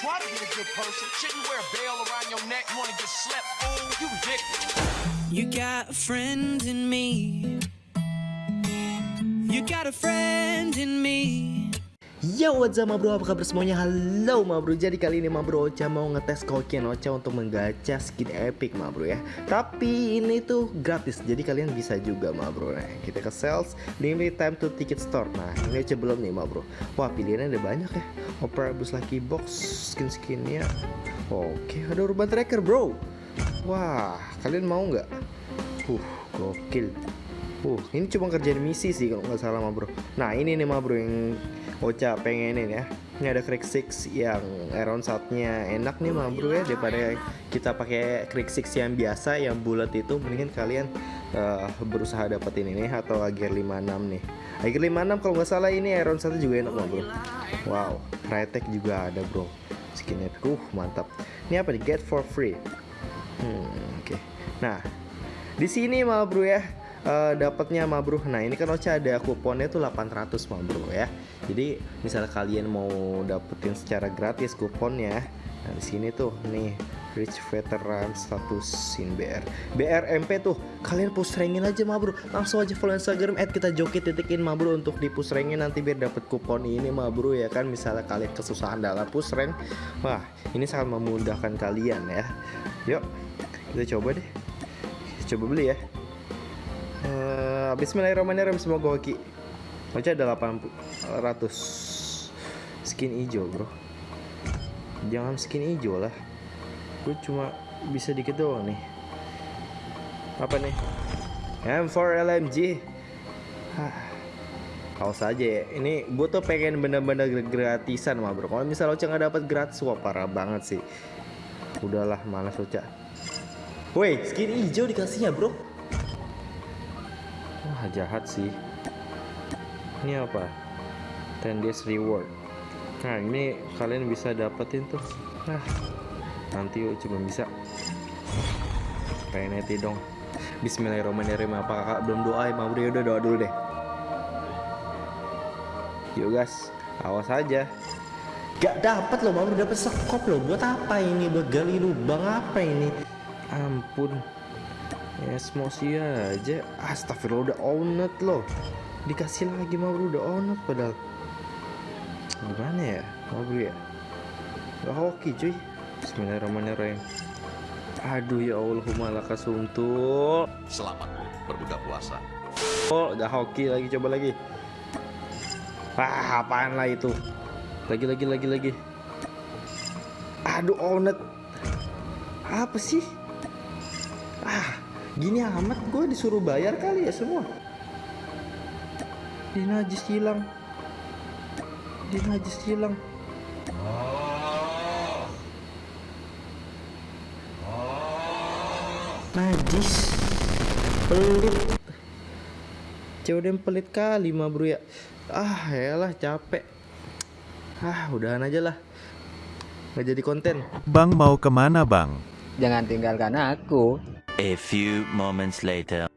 try to be a good person. Shouldn't wear a bell around your neck. You wanna get slept? You. You got a friend in me. You got a friend in me. Yo what's up ma bro, apa kabar semuanya? Halo ma bro, jadi kali ini ma bro Ocha mau ngetes kokian Ocha untuk menggacha skin epic ma bro ya. Tapi ini tuh gratis, jadi kalian bisa juga ma bro Nah kita ke sales, limit time to ticket store. Nah ini Ocha belum nih ma bro. Wah pilihannya ada banyak ya. Opera Bus Lucky Box, skin-skinnya Oke ada urban tracker bro. Wah kalian mau nggak? Uh gokil Uh, ini cuma kerjaan misi sih kalau nggak salah ma bro. Nah ini nih ma bro yang Ocha pengenin ya. Ini ada Crack Six yang around shotnya enak nih ma bro ya daripada kita pakai Crack Six yang biasa yang bulat itu mendingan kalian uh, berusaha dapetin ini atau Ager 56 nih. Ager 56 kalau nggak salah ini around satu juga enak ma bro. Wow, Rytek juga ada bro. Skinnya uh mantap. Ini apa nih? Get for free. Hmm, oke. Okay. Nah, di sini ma bro ya uh, dapatnya ma bro. Nah, ini kan Ocha ada kuponnya tuh 800 ma bro ya. Jadi, misalnya kalian mau dapetin secara gratis kuponnya, nah di sini tuh nih Rich Veteran status Sin BR BRMP tuh kalian push rankin aja ma bro langsung aja follow Instagram at kita joki titikin ma bro untuk di push rankin nanti biar dapet kupon ini ma bro ya kan. Misalnya kalian kesusahan dalam push rank. Wah ini sangat memudahkan kalian ya. Yuk kita coba deh. Coba beli ya uh, Bismillahirrahmanirrahim semoga hoki Ocha ada 800 skin hijau bro. Jangan skin hijau lah. Gue cuma bisa dikit doang nih. Apa nih? M4 LMG Hah. Awas aja ya. Ini gue tuh pengen bener-bener gratisan mah bro. Kalau misalnya Ocha nggak dapat gratis wah parah banget sih. Udahlah malas Ocha. Woi skin hijau dikasihnya bro Wah jahat sih. Ini apa? 10 days reward. Nah ini kalian bisa dapetin tuh. Nah nanti cuma bisa. Reneti dong. Bismillahirrahmanirrahim. Apa kakak belum doa? Ya Mabri udah doa dulu deh. Yuk guys. Awas aja. Gak dapat loh Mabri dapat sekop loh. Buat apa ini? Buat gali lubang apa ini? Ampun ya emosi aja. Astagfirullah udah onet loh. Dikasih lagi mau udah onet padahal. Gimana ya? Mau ya? Gak hoki cuy. Bismillahirrahmanirrahim. Aduh ya Allahumma lakasuntuk Selamat berbuka puasa. oh gak hoki lagi coba lagi. Ah apaan lah itu? Lagi lagi lagi lagi. Aduh onet apa sih? Ah gini amat gue disuruh bayar kali ya semua. Di najis hilang. Di najis hilang. Najis. Pelit. Cewek pelit kali mah bro ya. Ah lah capek. Ah udahan aja lah. Nggak jadi konten. Bang mau ke mana bang? Jangan tinggalkan aku. A few moments later.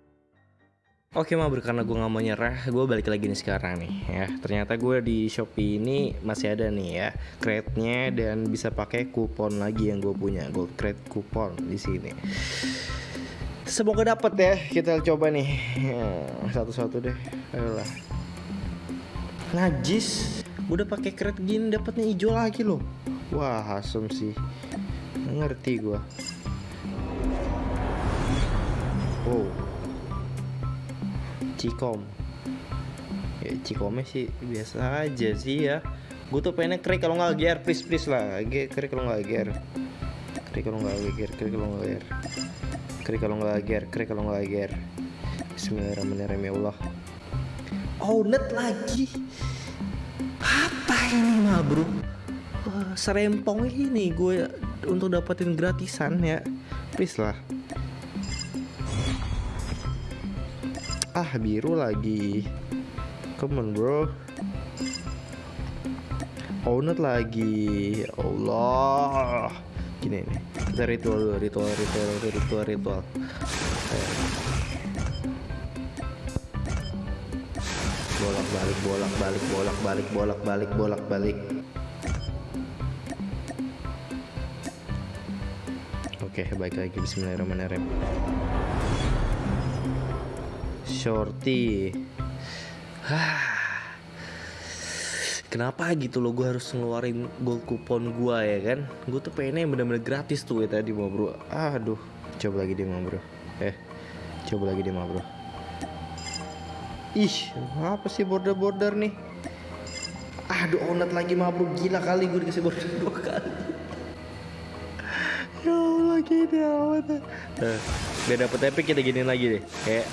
Oke ma karena gue gak mau nyerah Gue balik lagi nih sekarang nih ya. Ternyata gue di Shopee ini masih ada nih ya Crate-nya dan bisa pakai kupon lagi yang gue punya Gue create kupon di sini. Semoga dapet ya Kita coba nih. Ya, Satu-satu deh Ayolah. Najis Udah pakai crate gini dapetnya hijau lagi loh. Wah asem sih. Ngerti gue Wow Cikom. Ya Cikomnya sih biasa aja sih ya. Gue tuh pengen krik kalau nggak gear. Please please lah. Krik kalau nggak gear. Krik kalau nggak gear Krik kalau nggak gear. Krik kalau nggak gear Krik kalau nggak gear. Bismillahirrahmanirrahim ya Allah. Oh net lagi. Apa ini mah bro? Wah, serempong ini gue untuk dapetin gratisan ya. Please lah ah biru lagi. Come on bro. Ownet lagi. Allah. Gini nih kita ritual dulu ritual ritual ritual ritual bolak balik bolak balik bolak balik bolak balik bolak balik Oke, baik lagi. Bismillahirrahmanirrahim. Shorty. Kenapa gitu loh gue harus ngeluarin gold kupon gue ya kan? Gue tuh pengennya yang bener-bener gratis tuh ya tadi mau bro. Aduh, coba lagi deh mau bro. Eh, coba lagi deh mau bro. Ih, apa sih border-border nih? Aduh, onat lagi mabuk gila kali gue dikasih border dua kali. ya Allah gini amat. Nah, biar dapet epic kita giniin lagi deh. Kayak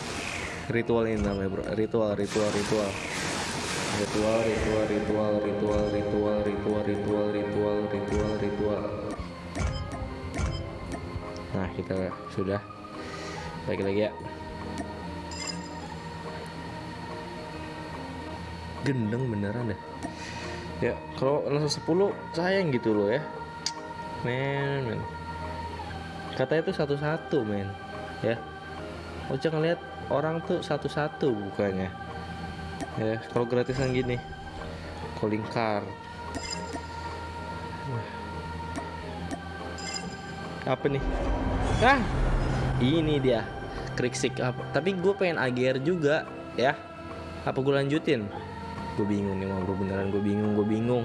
ritual ini namanya bro. Ritual, ritual, ritual. Ritual, ritual, ritual, ritual, ritual, ritual, ritual, ritual, ritual, ritual. Nah, kita sudah. Lagi lagi ya. gendeng beneran deh ya kalau langsung 10 sayang gitu loh ya men men katanya tuh satu-satu men ya Ocha ngeliat orang tuh satu-satu bukannya ya kalau gratisan gini. Calling card. Apa nih? Ah! Ini dia. Kriksik. Apa tapi gue pengen AGR juga ya. Apa gue lanjutin? Gue bingung nih mau beneran gue bingung gue bingung.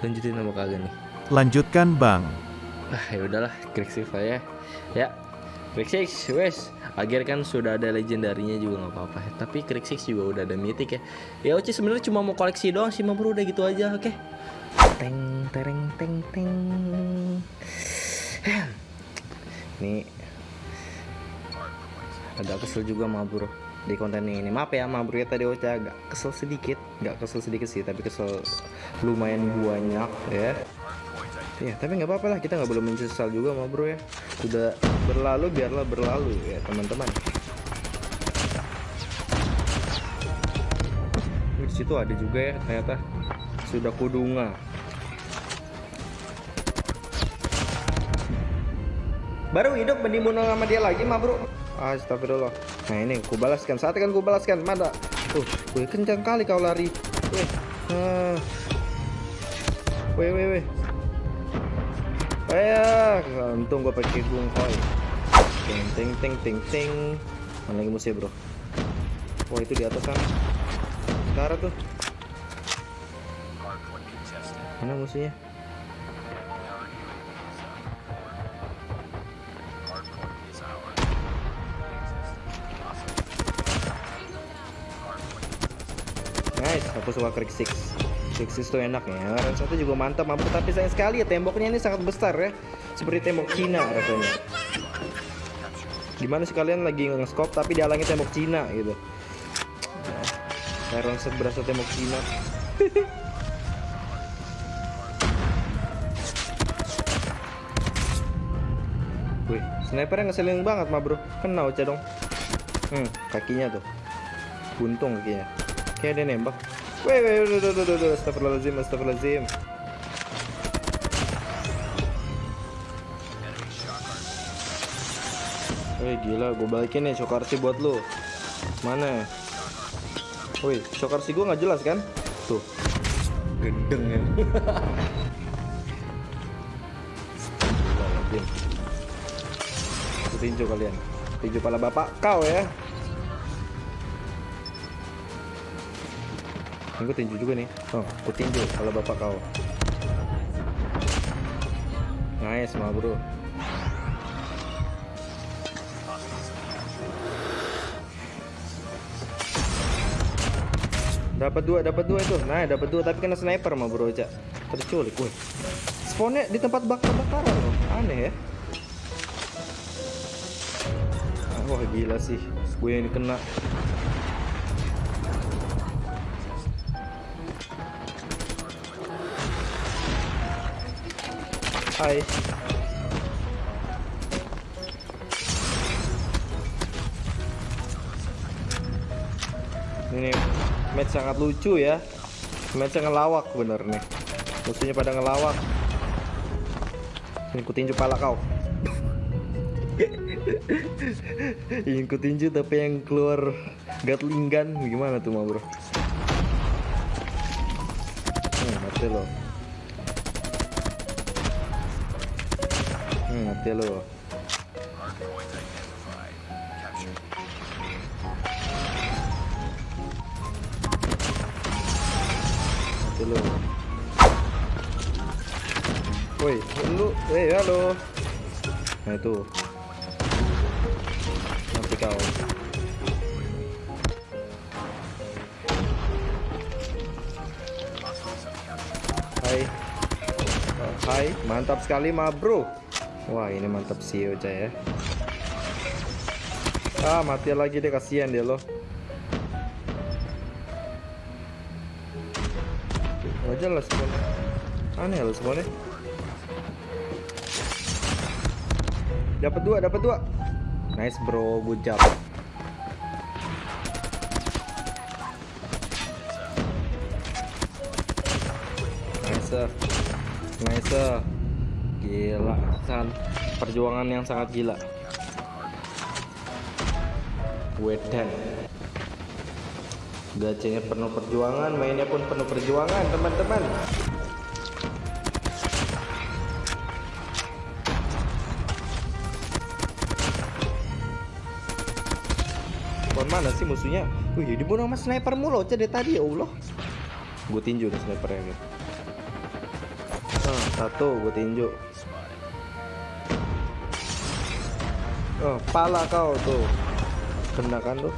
Lanjutin apa kagak nih? Lanjutkan bang. ah ya udahlah kriksik lah ya ya kriksik wes. Akhir kan sudah ada legendarinya juga nggak apa-apa. Tapi kriksik juga udah ada mythic ya. Ya Oci sebenarnya cuma mau koleksi doang sih bro. Udah gitu aja oke? Teng tereng teng teng. Ini agak kesel juga mah bro di konten ini. Maaf ya mah bro ya tadi Ocha agak kesel sedikit. Nggak kesel sedikit sih tapi kesel lumayan banyak ya ya tapi nggak apa-apa lah. Kita nggak boleh menyesal juga mah bro ya. Sudah berlalu biarlah berlalu ya teman-teman. Di situ ada juga ya ternyata sudah kudunga baru hidup menimbun sama dia lagi mah bro. Astagfirullah. Nah ini ku balaskan. Saat kan ku balaskan mana Tuh wih kencang kali kau lari. Wih wih wih Kayak untung gue pakai gung koi. Ting ting ting ting ting. Mana lagi musuh bro? Wah itu di atas kan? Sekarang tuh. Mana musuhnya? Nice, aku suka krik 6 Sixes tuh enak ya. Range satu juga mantap mampu Tapi sayang sekali ya temboknya ini sangat besar ya. Seperti tembok Cina rasanya. Gimana sih kalian lagi nge-scope tapi dihalangi tembok Cina gitu? Iron set berasal tembok Cina. Wih, sniper yang ngeselin banget mah bro. Kena cah dong. Hmm, kakinya tuh. Buntung kakinya. Kayak ada nembak. Weh, weh, udah, udah, udah, udah, astagfirullahaladzim, astagfirullahaladzim. Wih, gila, gue balikin nih Shokarsi buat lu. Mana? Wih, Shokarsi gue nggak jelas kan? Tuh. Gendeng ya. Tinju kalian. Tinju pala bapak kau ya. Ini gue tinju juga nih. Oh, gue tinju kalau bapak kau. Nice, mah bro. Dapat dua, dapat dua itu. Nah, dapat dua tapi kena sniper mah bro, Cak. Terculik, wih. Spawnnya di tempat bakar-bakaran loh. Aneh ya. Ah, Wah, gila sih. Gue yang kena. Hai. Ini match sangat lucu ya. Match ngelawak bener nih. Musuhnya pada ngelawak. Ini ku tinju pala kau. Ingin ku tinju tapi yang keluar gatling gun gimana tuh mau bro? Hmm, mati lo. Mati lo. Mati lu. Woi, lu, eh halo. Nah itu. Mati kau. Hai, mantap sekali ma bro. Wah ini mantap sih Ocha ya. Ah mati lagi deh kasihan dia loh. Gak jelas semuanya. Aneh loh semuanya. Dapat dua, dapat dua. Nice bro, good job. Nice. Nice. Gila, sangat perjuangan yang sangat gila. Wedan. Gacanya penuh perjuangan, mainnya pun penuh perjuangan, teman-teman. Kon mana sih musuhnya? Wih, dibunuh sama sniper mulu dari tadi ya Allah. Gue tinju nih snipernya gitu. Satu gue tinju. Oh, pala kau tuh. Kena kan tuh.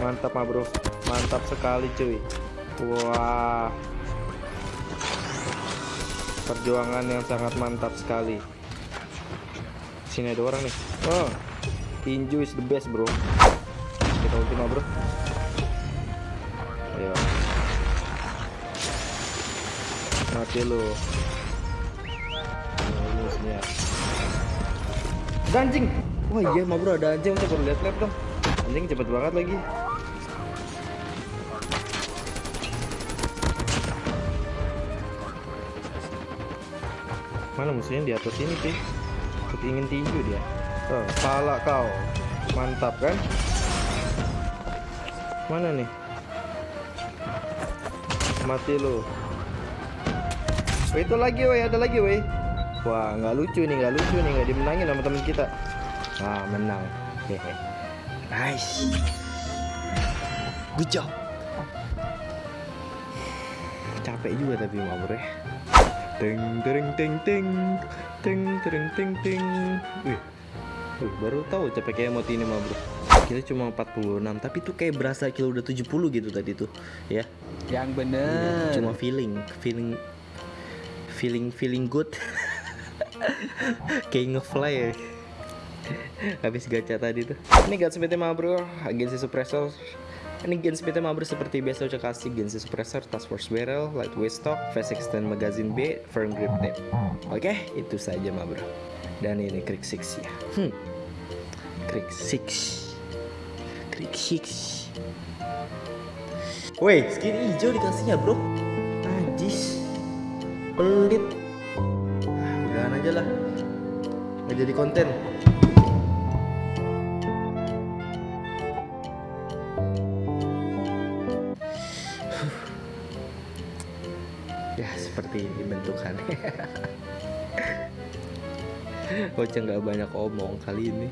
Mantap mah bro, mantap sekali cuy. Wah, perjuangan yang sangat mantap sekali. Sini ada orang nih. Oh, tinju is the best bro. Kita ultima bro. Ayo. Mati lu. Ada anjing. Wah iya mah bro ada anjing. Baru lihat lihat dong. Anjing cepet banget lagi. Mana musuhnya di atas ini sih? Ingin tinju dia. Oh, pala kau. Mantap kan? Mana nih? Mati lu. Woi, itu lagi woi, ada lagi woi. Wah, nggak lucu nih, nggak lucu nih, nggak dimenangin sama teman kita. Nah, menang. Hehe. Nice. Good job. Capek juga tapi mau bro ya. Teng teng teng teng teng teng teng teng. Wih. Wih, baru tahu capek kayak emot ini mah Kita cuma 46, tapi tuh kayak berasa kilo udah 70 gitu tadi tuh, ya. Yang bener. Cuma feeling, feeling feeling feeling good. kayak ngefly ya. Habis gacha tadi tuh. Ini Guns PT mah bro, agensi suppressor. Ini Gens PT Mabro seperti biasa udah kasih Gensi Suppressor, Task Force Barrel, Lightweight Stock, Fast Extend Magazine B, Firm Grip Tape Oke, itu saja Mabro Dan ini Krieg 6 ya hmm. Krieg 6 Krieg 6 Woi, skin hijau dikasihnya bro. Najis Pelit. Ah, Udahan aja lah. Nggak jadi konten. Ya seperti ini bentukannya Ocha nggak banyak omong kali ini.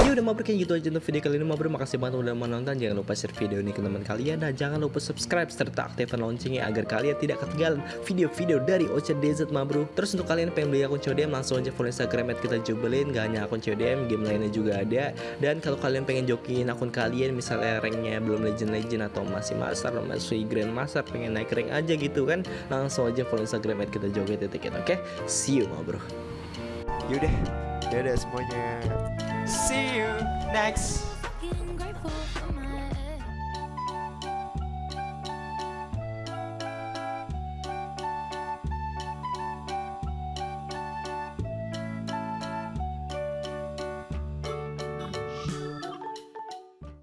Ya udah mabruk kayak gitu aja untuk video kali ini mabruk Makasih banget udah menonton Jangan lupa share video ini ke teman kalian. Dan jangan lupa subscribe serta aktifkan loncengnya Agar kalian tidak ketinggalan video-video dari Ocha DZ mabruk Terus untuk kalian yang pengen beli akun CODM Langsung aja follow instagram at kita jubelin. Gak hanya akun CODM Game lainnya juga ada. Dan kalau kalian pengen jokiin akun kalian Misalnya ranknya belum legend-legend Atau masih master Masih grand master Pengen naik rank aja gitu kan Langsung aja follow instagram at kita joget titik Oke? See you mabruk Yaudah, dadah semuanya. See you next